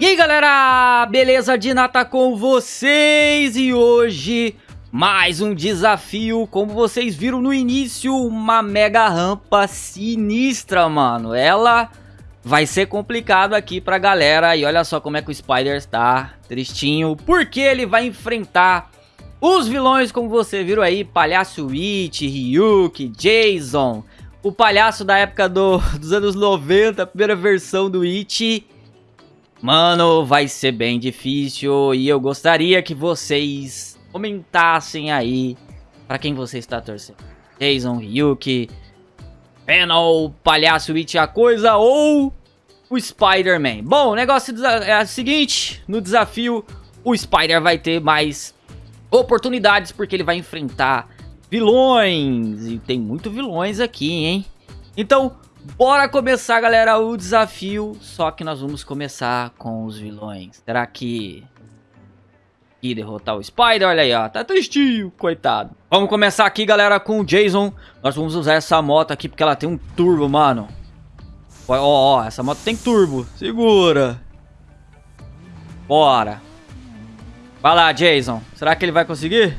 E aí galera, beleza de nata com vocês? E hoje mais um desafio, como vocês viram no início, uma mega rampa sinistra, mano, ela vai ser complicado aqui pra galera. E olha só como é que o Spider está tristinho, porque ele vai enfrentar os vilões como você viram aí, Palhaço Witch, Ryuk, Jason, o palhaço da época do, dos anos 90, a primeira versão do It Mano, vai ser bem difícil e eu gostaria que vocês comentassem aí pra quem você está torcendo. Jason, Ryuki, Venom, Palhaço It a coisa ou o Spider-Man. Bom, o negócio é o seguinte, no desafio o Spider vai ter mais oportunidades porque ele vai enfrentar vilões e tem muito vilões aqui, hein? Então, Bora começar, galera, o desafio. Só que nós vamos começar com os vilões. Será que... E derrotar o Spider, olha aí, ó. Tá tristinho, coitado. Vamos começar aqui, galera, com o Jason. Nós vamos usar essa moto aqui porque ela tem um turbo, mano. Ó, ó, ó essa moto tem turbo. Segura. Bora. Vai lá, Jason. Será que ele vai conseguir?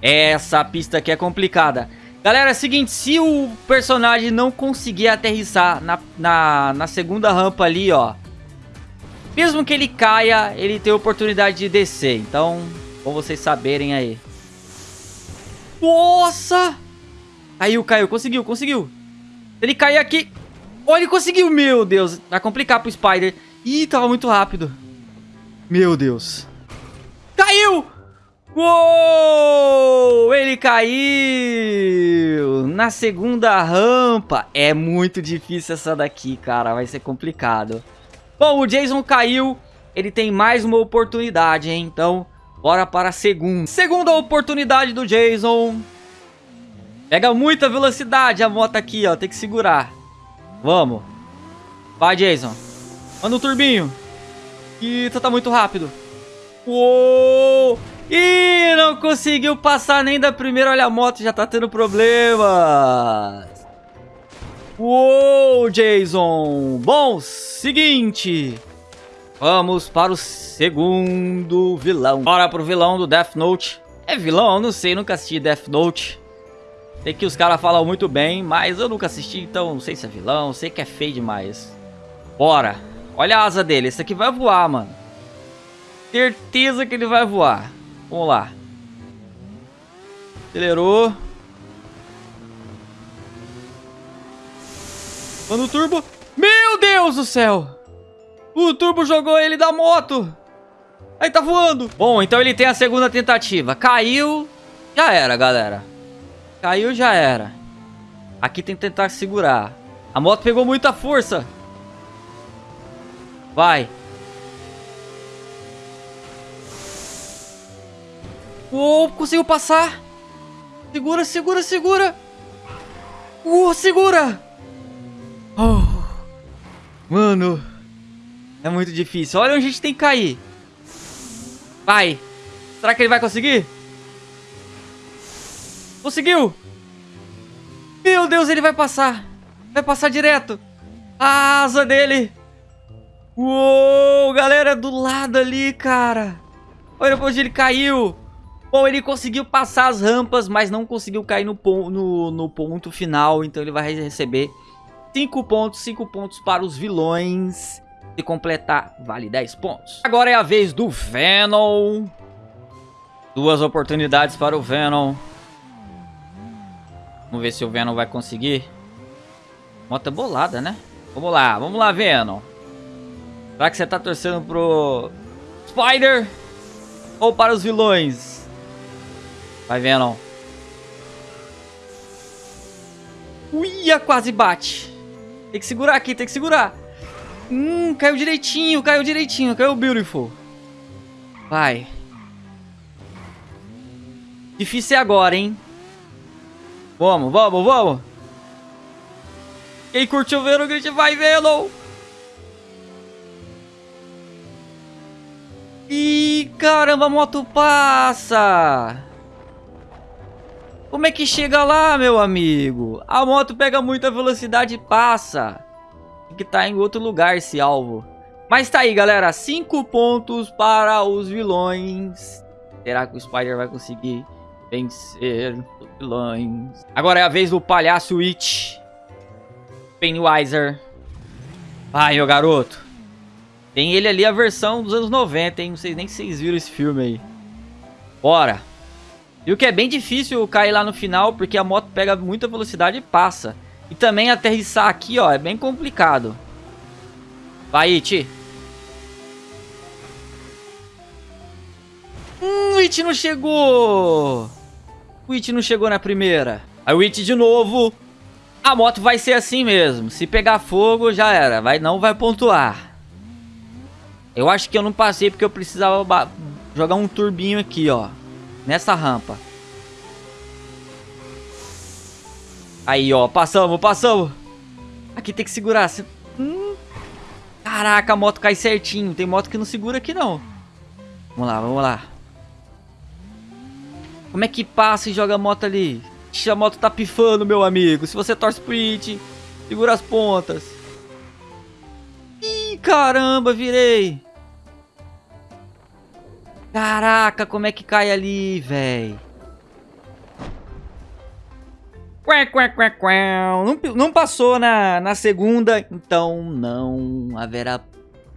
Essa pista aqui é complicada. Galera, é seguinte, se o personagem não conseguir aterrissar na, na, na segunda rampa ali, ó. Mesmo que ele caia, ele tem oportunidade de descer. Então, pra vocês saberem aí. Nossa! Caiu, caiu, conseguiu, conseguiu. Ele cair aqui... Oh, ele conseguiu, meu Deus. Vai complicar pro Spider. Ih, tava muito rápido. Meu Deus. Caiu! Uou! Ele caiu! Na segunda rampa. É muito difícil essa daqui, cara. Vai ser complicado. Bom, o Jason caiu. Ele tem mais uma oportunidade, hein? Então, bora para a segunda. Segunda oportunidade do Jason. Pega muita velocidade a moto aqui, ó. Tem que segurar. Vamos. Vai, Jason. Manda um turbinho. Eita, tá muito rápido. Uou! Ih, não conseguiu passar nem da primeira. Olha, a moto já tá tendo problemas. Uou, Jason. Bom, seguinte. Vamos para o segundo vilão. Bora pro vilão do Death Note. É vilão? Eu não sei, nunca assisti Death Note. Sei que os caras falam muito bem, mas eu nunca assisti, então não sei se é vilão, sei que é feio demais. Bora. Olha a asa dele, esse aqui vai voar, mano. Certeza que ele vai voar. Vamos lá. Acelerou. Manda o turbo. Meu Deus do céu. O turbo jogou ele da moto. Aí tá voando. Bom, então ele tem a segunda tentativa. Caiu. Já era, galera. Caiu, já era. Aqui tem que tentar segurar. A moto pegou muita força. Vai. Uou, conseguiu passar. Segura, segura, segura. Uou, segura. Oh. Mano. É muito difícil. Olha onde a gente tem que cair. Vai. Será que ele vai conseguir? Conseguiu. Meu Deus, ele vai passar. Vai passar direto. A asa dele. Uou, galera, do lado ali, cara. Olha onde ele caiu. Bom, ele conseguiu passar as rampas, mas não conseguiu cair no, no, no ponto final. Então ele vai receber 5 pontos, 5 pontos para os vilões. Se completar, vale 10 pontos. Agora é a vez do Venom. Duas oportunidades para o Venom. Vamos ver se o Venom vai conseguir. Mota bolada, né? Vamos lá, vamos lá, Venom. Será que você tá torcendo pro Spider ou para os vilões? Vai vendo. Uia, quase bate. Tem que segurar aqui, tem que segurar. Hum, caiu direitinho, caiu direitinho, caiu beautiful. Vai. Difícil é agora, hein? Vamos, vamos, vamos. Quem curtiu ver o grid vai vê-lo. Ih, caramba, a moto passa. Como é que chega lá, meu amigo? A moto pega muita velocidade e passa. Tem que tá em outro lugar esse alvo. Mas tá aí, galera. Cinco pontos para os vilões. Será que o Spider vai conseguir vencer os vilões? Agora é a vez do palhaço It. Pennywiser. Vai, meu garoto. Tem ele ali a versão dos anos 90, hein? Não sei nem se vocês viram esse filme aí. Bora. E o que é bem difícil cair lá no final, porque a moto pega muita velocidade e passa. E também aterrissar aqui, ó, é bem complicado. Vai, It. Hum, o It não chegou. O It não chegou na primeira. Aí o It de novo. A moto vai ser assim mesmo. Se pegar fogo, já era. Vai, não vai pontuar. Eu acho que eu não passei porque eu precisava jogar um turbinho aqui, ó. Nessa rampa. Aí, ó. Passamos, passamos. Aqui tem que segurar. Hum. Caraca, a moto cai certinho. Tem moto que não segura aqui, não. Vamos lá, vamos lá. Como é que passa e joga a moto ali? A moto tá pifando, meu amigo. Se você torce pro it, segura as pontas. Ih, caramba, virei. Caraca, como é que cai ali, véi? Não, não passou na, na segunda, então não haverá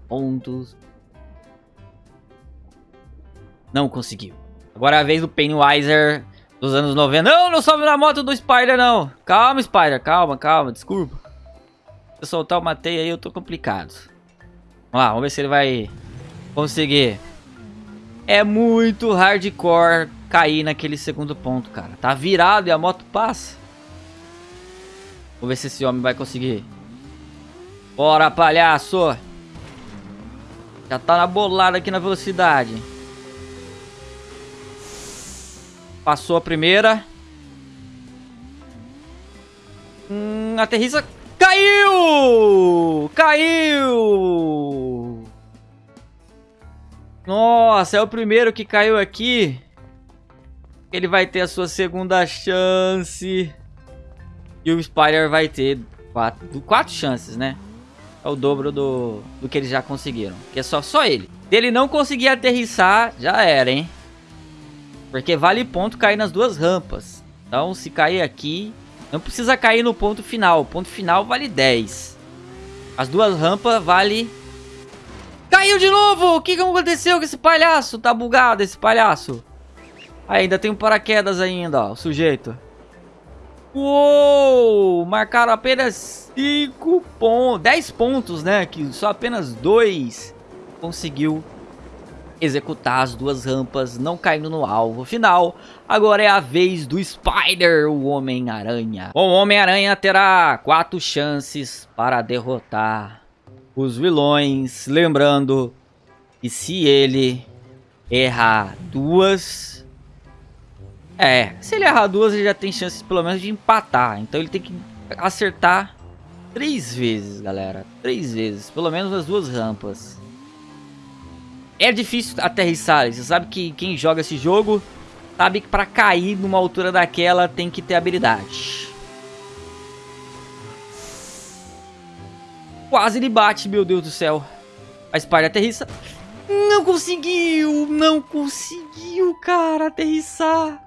pontos. Não conseguiu. Agora é a vez do Pennywiser dos anos 90. Não, não sobe na moto do Spider, não. Calma, Spider. Calma, calma. Desculpa. Se eu soltar o matei aí, eu tô complicado. Vamos lá, vamos ver se ele vai conseguir. É muito hardcore cair naquele segundo ponto, cara. Tá virado e a moto passa. Vamos ver se esse homem vai conseguir. Bora, palhaço. Já tá na bolada aqui na velocidade. Passou a primeira. Hum, aterriza. Caiu! Caiu! Nossa, é o primeiro que caiu aqui. Ele vai ter a sua segunda chance. E o Spider vai ter quatro, quatro chances, né? É o dobro do, do que eles já conseguiram. Que é só, só ele. Se ele não conseguir aterrissar, já era, hein? Porque vale ponto cair nas duas rampas. Então, se cair aqui, não precisa cair no ponto final. O ponto final vale 10. As duas rampas vale... Caiu de novo! O que, aconteceu com esse palhaço? Tá bugado esse palhaço. Ainda tem um paraquedas ainda, ó, o sujeito. Uou! Marcaram apenas 5 pontos, 10 pontos, né? Que só apenas 2 conseguiu executar as duas rampas, não caindo no alvo final. Agora é a vez do Spider, o Homem-Aranha. O Homem-Aranha terá quatro chances para derrotar os vilões. Lembrando que se ele errar duas... É, se ele errar duas, ele já tem chances pelo menos de empatar. Então ele tem que acertar três vezes, galera. Três vezes, pelo menos as duas rampas. É difícil aterrissar, você sabe que quem joga esse jogo sabe que para cair numa altura daquela tem que ter habilidade. Quase ele bate, meu Deus do céu. A Spider aterrissa. Não conseguiu, não conseguiu, cara, aterrissar.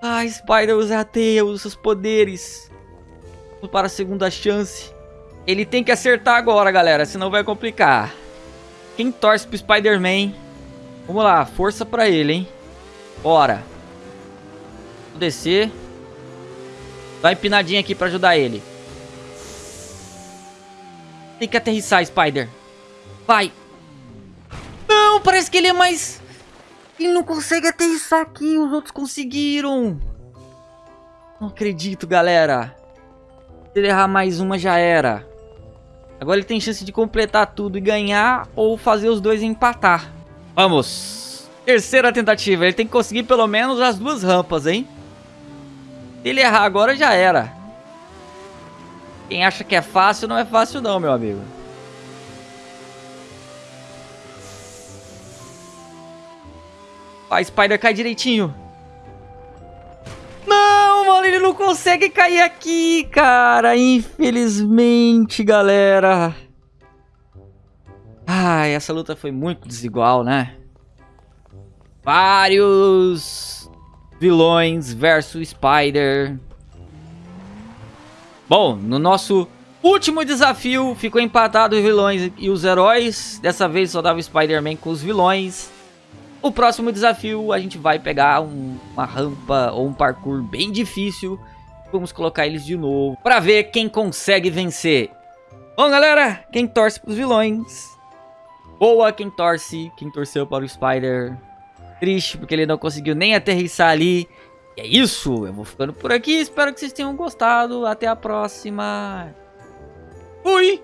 Ah, Spider usa a teia, usa seus poderes. Para a segunda chance. Ele tem que acertar agora, galera, senão vai complicar. Quem torce pro Spider-Man? Vamos lá, força pra ele, hein? Bora. Vou descer. Dá uma empinadinha aqui pra ajudar ele. Tem que aterrissar, Spider. Vai. Não, parece que ele é mais... Ele não consegue aterrissar aqui, os outros conseguiram. Não acredito, galera. Se ele errar mais uma, já era. Agora ele tem chance de completar tudo e ganhar ou fazer os dois empatar. Vamos. Terceira tentativa. Ele tem que conseguir pelo menos as duas rampas, hein? Se ele errar agora, já era. Quem acha que é fácil, não é fácil não, meu amigo. A Spider cai direitinho. Não, mano, ele não consegue cair aqui, cara. Infelizmente, galera. Ai, essa luta foi muito desigual, né? Vários vilões versus Spider. Bom, no nosso último desafio ficou empatado os vilões e os heróis. Dessa vez só dava Spider-Man com os vilões. O próximo desafio a gente vai pegar um, uma rampa ou um parkour bem difícil. Vamos colocar eles de novo para ver quem consegue vencer. Bom, galera, quem torce para os vilões Boa quem torce, quem torceu para o Spider. Triste porque ele não conseguiu nem aterrissar ali. E é isso, eu vou ficando por aqui. Espero que vocês tenham gostado. Até a próxima. Fui!